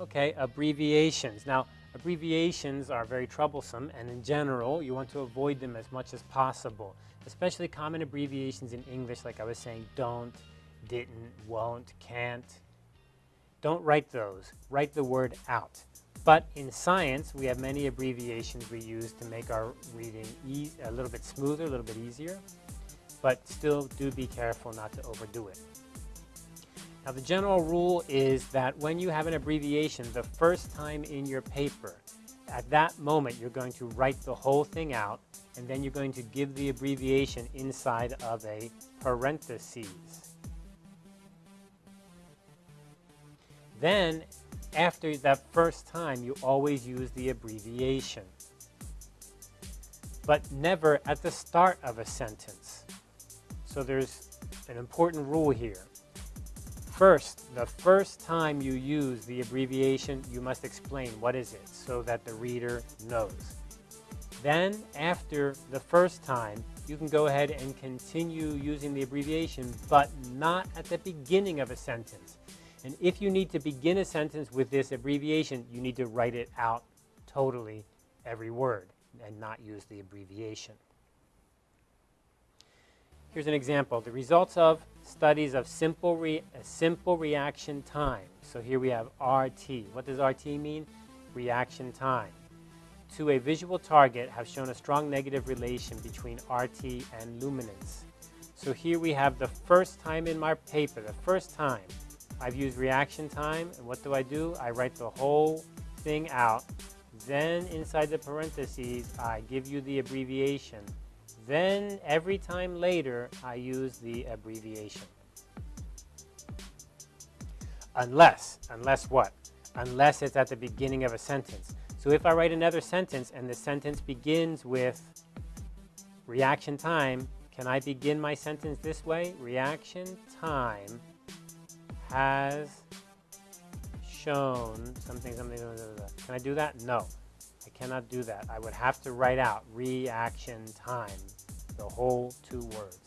Okay, abbreviations. Now, abbreviations are very troublesome, and in general, you want to avoid them as much as possible, especially common abbreviations in English, like I was saying, don't, didn't, won't, can't. Don't write those. Write the word out. But in science, we have many abbreviations we use to make our reading e a little bit smoother, a little bit easier, but still do be careful not to overdo it. Now the general rule is that when you have an abbreviation the first time in your paper, at that moment you're going to write the whole thing out and then you're going to give the abbreviation inside of a parentheses. Then after that first time you always use the abbreviation but never at the start of a sentence. So there's an important rule here. First, the first time you use the abbreviation, you must explain what is it so that the reader knows. Then, after the first time, you can go ahead and continue using the abbreviation, but not at the beginning of a sentence. And if you need to begin a sentence with this abbreviation, you need to write it out totally, every word, and not use the abbreviation. Here's an example. The results of studies of simple, re simple reaction time. So here we have RT. What does RT mean? Reaction time. To a visual target have shown a strong negative relation between RT and luminance. So here we have the first time in my paper, the first time I've used reaction time. And what do I do? I write the whole thing out. Then inside the parentheses, I give you the abbreviation then every time later, I use the abbreviation. Unless, unless what? Unless it's at the beginning of a sentence. So if I write another sentence and the sentence begins with reaction time, can I begin my sentence this way? Reaction time has shown something, something, blah, blah, blah. Can I do that? No, I cannot do that. I would have to write out reaction time the whole two words.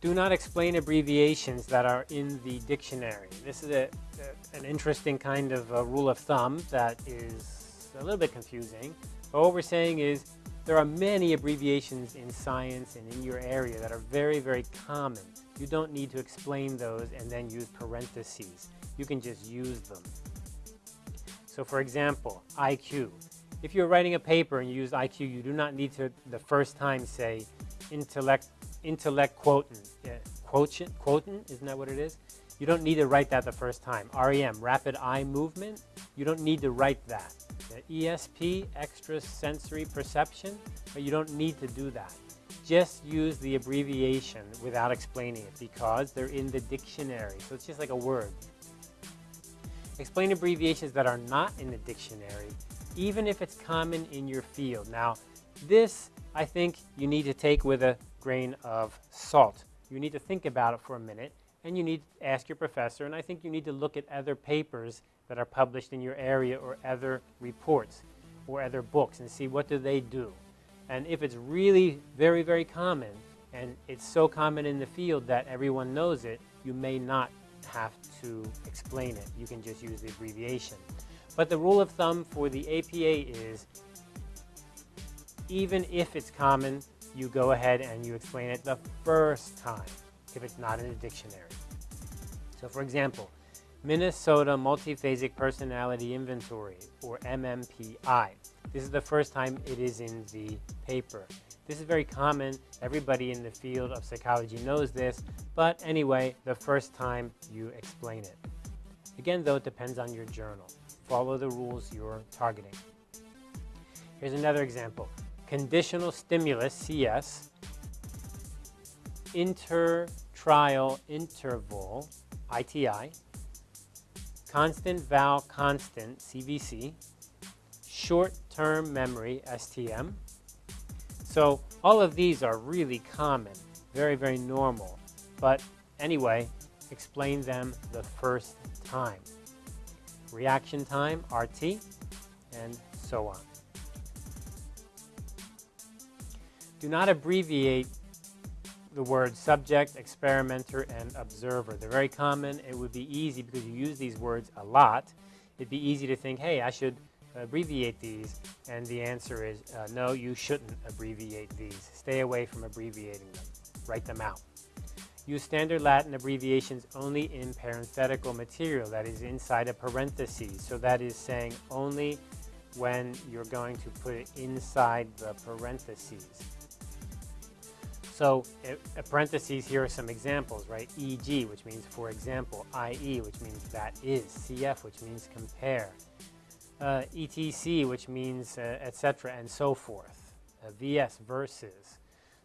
Do not explain abbreviations that are in the dictionary. This is a, a, an interesting kind of rule of thumb that is a little bit confusing. But what we're saying is there are many abbreviations in science and in your area that are very, very common. You don't need to explain those and then use parentheses. You can just use them. So for example, IQ. If you're writing a paper and you use IQ, you do not need to the first time say intellect, intellect quotient. Quotient, quotient, isn't that what it is? You don't need to write that the first time. REM, rapid eye movement, you don't need to write that. The ESP, extrasensory perception, but you don't need to do that. Just use the abbreviation without explaining it because they're in the dictionary. So it's just like a word. Explain abbreviations that are not in the dictionary even if it's common in your field. Now, this, I think, you need to take with a grain of salt. You need to think about it for a minute, and you need to ask your professor, and I think you need to look at other papers that are published in your area or other reports or other books and see what do they do. And if it's really very, very common, and it's so common in the field that everyone knows it, you may not have to explain it. You can just use the abbreviation. But the rule of thumb for the APA is even if it's common, you go ahead and you explain it the first time if it's not in a dictionary. So for example, Minnesota Multiphasic Personality Inventory, or MMPI. This is the first time it is in the paper. This is very common. Everybody in the field of psychology knows this, but anyway, the first time you explain it. Again, though, it depends on your journal follow the rules you're targeting. Here's another example. Conditional stimulus, CS, intertrial interval, ITI, constant val constant, CVC, short-term memory, STM. So all of these are really common, very, very normal. But anyway, explain them the first time reaction time, RT, and so on. Do not abbreviate the words subject, experimenter, and observer. They're very common. It would be easy because you use these words a lot. It'd be easy to think, hey, I should abbreviate these, and the answer is uh, no, you shouldn't abbreviate these. Stay away from abbreviating them. Write them out. Use standard Latin abbreviations only in parenthetical material, that is inside a parenthesis. So that is saying only when you're going to put it inside the parentheses. So a parentheses, here are some examples, right? EG, which means for example, IE, which means that is, CF, which means compare, uh, ETC, which means uh, etc., and so forth, uh, VS, versus.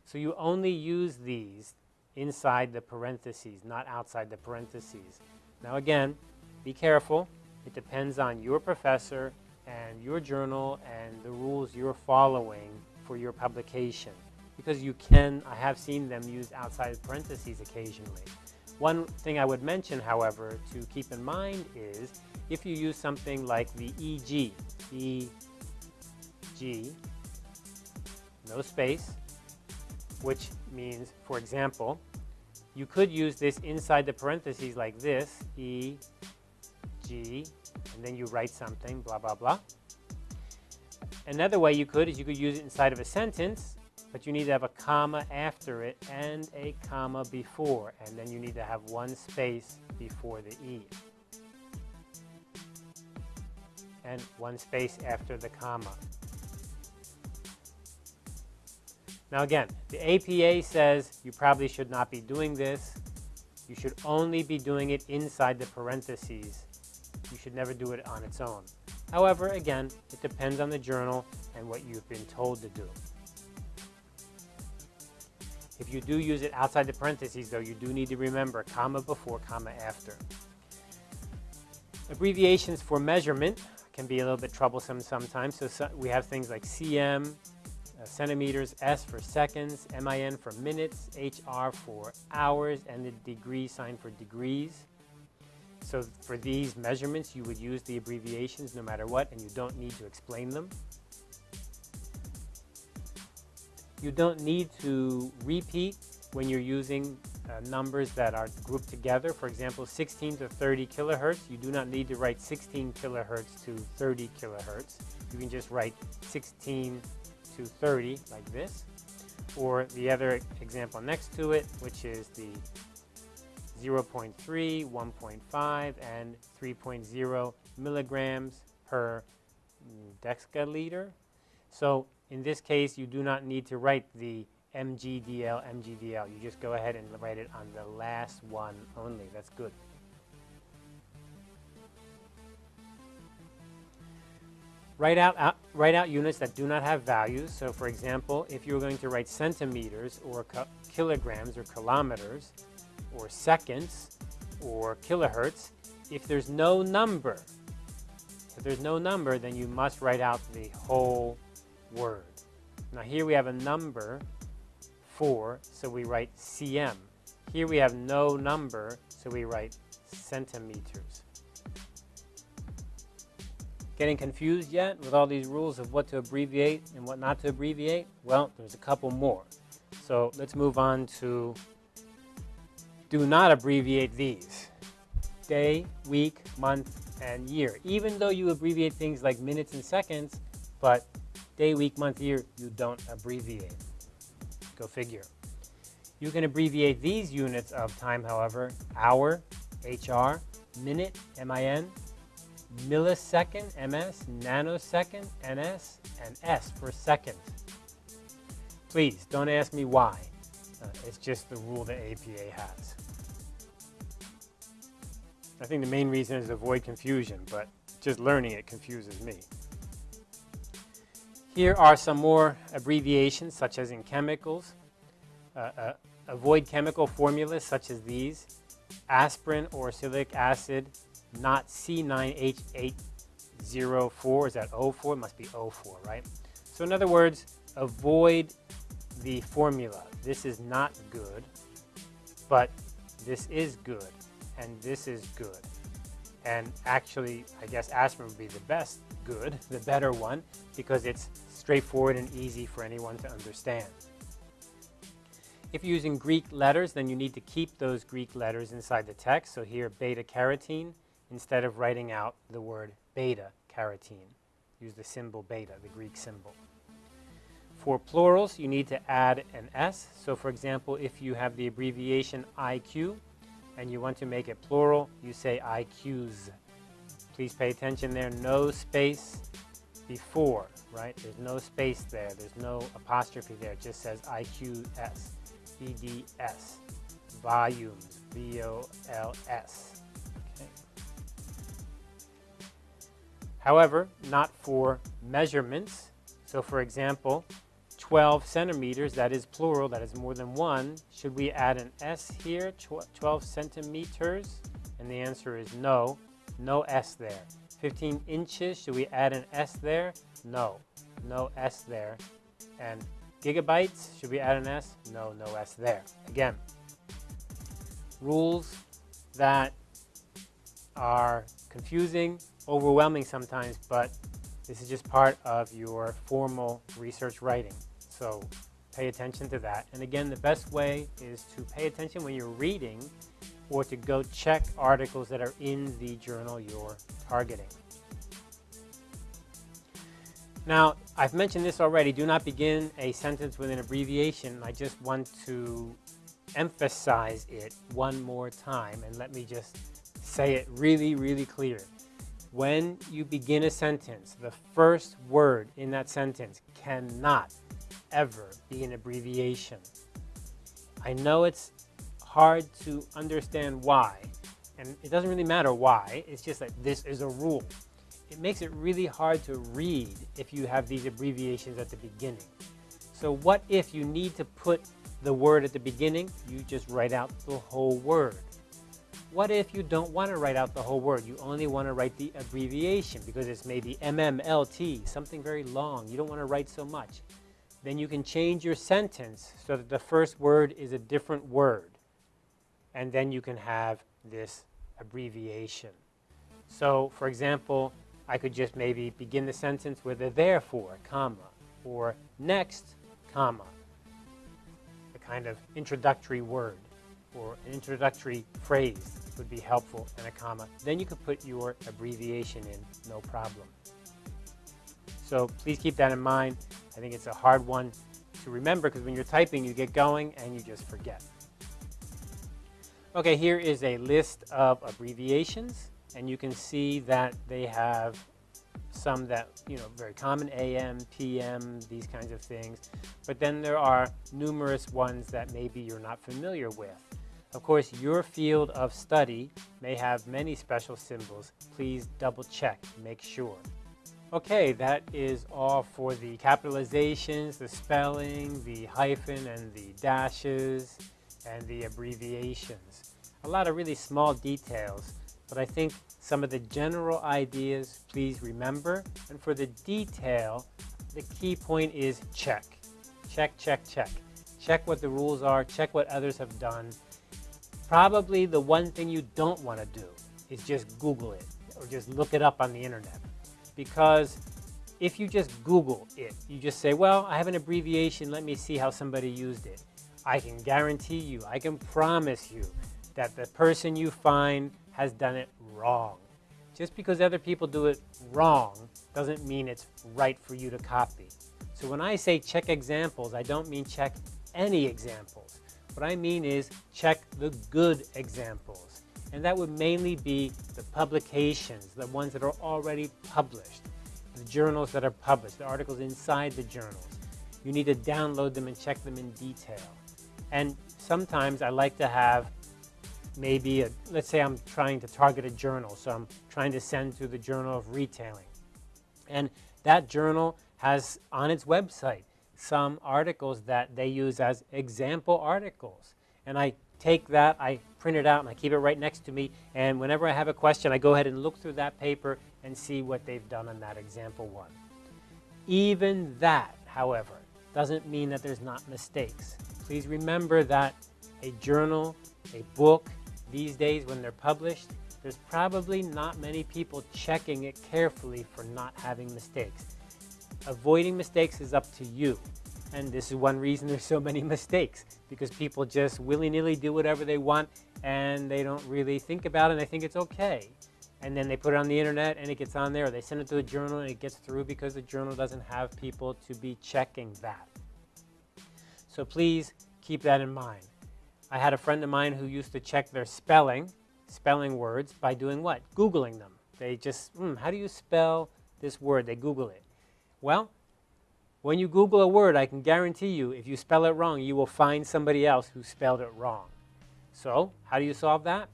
So you only use these inside the parentheses, not outside the parentheses. Now again, be careful. It depends on your professor and your journal and the rules you're following for your publication. Because you can, I have seen them used outside parentheses occasionally. One thing I would mention, however, to keep in mind is if you use something like the EG, EG, no space, which means, for example, you could use this inside the parentheses like this, E, G, and then you write something, blah, blah, blah. Another way you could is you could use it inside of a sentence, but you need to have a comma after it and a comma before, and then you need to have one space before the E. And one space after the comma. Now again, the APA says you probably should not be doing this. You should only be doing it inside the parentheses. You should never do it on its own. However, again, it depends on the journal and what you've been told to do. If you do use it outside the parentheses, though, you do need to remember comma before, comma after. Abbreviations for measurement can be a little bit troublesome sometimes. So, so we have things like cm, centimeters, S for seconds, MIN for minutes, HR for hours, and the degree sign for degrees. So for these measurements, you would use the abbreviations no matter what, and you don't need to explain them. You don't need to repeat when you're using uh, numbers that are grouped together. For example, 16 to 30 kilohertz, you do not need to write 16 kilohertz to 30 kilohertz. You can just write 16 to 30 like this. Or the other example next to it, which is the 0.3, 1.5, and 3.0 milligrams per deciliter. So in this case, you do not need to write the MGDL, MGDL. You just go ahead and write it on the last one only. That's good. Write out, out, write out units that do not have values. So for example, if you were going to write centimeters or kilograms or kilometers or seconds or kilohertz, if there's no number, if there's no number, then you must write out the whole word. Now here we have a number 4, so we write cm. Here we have no number, so we write centimeters. Getting confused yet with all these rules of what to abbreviate and what not to abbreviate? Well, there's a couple more. So let's move on to do not abbreviate these. Day, week, month, and year. Even though you abbreviate things like minutes and seconds, but day, week, month, year, you don't abbreviate. Go figure. You can abbreviate these units of time, however, hour, HR, minute, MIN, millisecond, MS, nanosecond, NS, and S for second. Please, don't ask me why. Uh, it's just the rule the APA has. I think the main reason is avoid confusion, but just learning it confuses me. Here are some more abbreviations, such as in chemicals. Uh, uh, avoid chemical formulas such as these. Aspirin or oxalic acid not C9H804. Is that O4? It must be O4, right? So in other words, avoid the formula. This is not good, but this is good, and this is good. And actually, I guess aspirin would be the best good, the better one, because it's straightforward and easy for anyone to understand. If you're using Greek letters, then you need to keep those Greek letters inside the text. So here, beta carotene, instead of writing out the word beta carotene. Use the symbol beta, the Greek symbol. For plurals, you need to add an S. So for example, if you have the abbreviation IQ and you want to make it plural, you say IQs. Please pay attention there, no space before, right? There's no space there. There's no apostrophe there. It just says IQS. VDS, volumes, V-O-L-S. However, not for measurements. So for example, 12 centimeters, that is plural, that is more than one. Should we add an S here, 12 centimeters? And the answer is no, no S there. 15 inches, should we add an S there? No, no S there. And Gigabytes, should we add an S? No, no S there. Again, rules that are confusing, overwhelming sometimes, but this is just part of your formal research writing. So pay attention to that. And again, the best way is to pay attention when you're reading or to go check articles that are in the journal you're targeting. Now, I've mentioned this already. Do not begin a sentence with an abbreviation. I just want to emphasize it one more time and let me just say it really, really clear. When you begin a sentence, the first word in that sentence cannot ever be an abbreviation. I know it's hard to understand why, and it doesn't really matter why, it's just that this is a rule it makes it really hard to read if you have these abbreviations at the beginning. So what if you need to put the word at the beginning? You just write out the whole word. What if you don't want to write out the whole word? You only want to write the abbreviation because it's maybe MMLT, something very long. You don't want to write so much. Then you can change your sentence so that the first word is a different word. And then you can have this abbreviation. So, for example, I could just maybe begin the sentence with a therefore, comma, or next, comma, a kind of introductory word or an introductory phrase would be helpful and a comma. Then you could put your abbreviation in, no problem. So please keep that in mind. I think it's a hard one to remember because when you're typing, you get going and you just forget. Okay, here is a list of abbreviations and you can see that they have some that, you know, very common, AM, PM, these kinds of things. But then there are numerous ones that maybe you're not familiar with. Of course, your field of study may have many special symbols. Please double check, make sure. Okay, that is all for the capitalizations, the spelling, the hyphen and the dashes, and the abbreviations. A lot of really small details but I think some of the general ideas, please remember. And for the detail, the key point is check. Check, check, check. Check what the rules are, check what others have done. Probably the one thing you don't want to do is just Google it or just look it up on the internet. Because if you just Google it, you just say, well, I have an abbreviation, let me see how somebody used it. I can guarantee you, I can promise you that the person you find has done it wrong. Just because other people do it wrong doesn't mean it's right for you to copy. So when I say check examples, I don't mean check any examples. What I mean is check the good examples. And that would mainly be the publications, the ones that are already published, the journals that are published, the articles inside the journals. You need to download them and check them in detail. And sometimes I like to have maybe, a, let's say I'm trying to target a journal, so I'm trying to send to the Journal of Retailing. And that journal has on its website some articles that they use as example articles. And I take that, I print it out, and I keep it right next to me. And whenever I have a question, I go ahead and look through that paper and see what they've done on that example one. Even that, however, doesn't mean that there's not mistakes. Please remember that a journal, a book, these days when they're published, there's probably not many people checking it carefully for not having mistakes. Avoiding mistakes is up to you. And this is one reason there's so many mistakes because people just willy-nilly do whatever they want and they don't really think about it and they think it's okay. And then they put it on the internet and it gets on there. Or they send it to a journal and it gets through because the journal doesn't have people to be checking that. So please keep that in mind. I had a friend of mine who used to check their spelling, spelling words, by doing what? Googling them. They just, hmm, how do you spell this word? They Google it. Well, when you Google a word, I can guarantee you, if you spell it wrong, you will find somebody else who spelled it wrong. So, how do you solve that?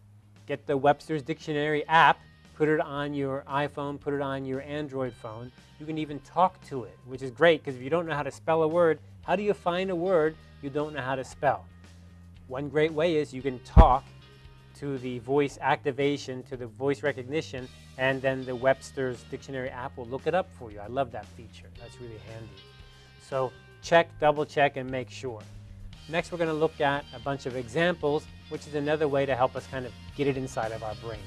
Get the Webster's Dictionary app, put it on your iPhone, put it on your Android phone. You can even talk to it, which is great because if you don't know how to spell a word, how do you find a word you don't know how to spell? One great way is you can talk to the voice activation, to the voice recognition, and then the Webster's Dictionary app will look it up for you. I love that feature. That's really handy. So check, double check, and make sure. Next, we're going to look at a bunch of examples, which is another way to help us kind of get it inside of our brain.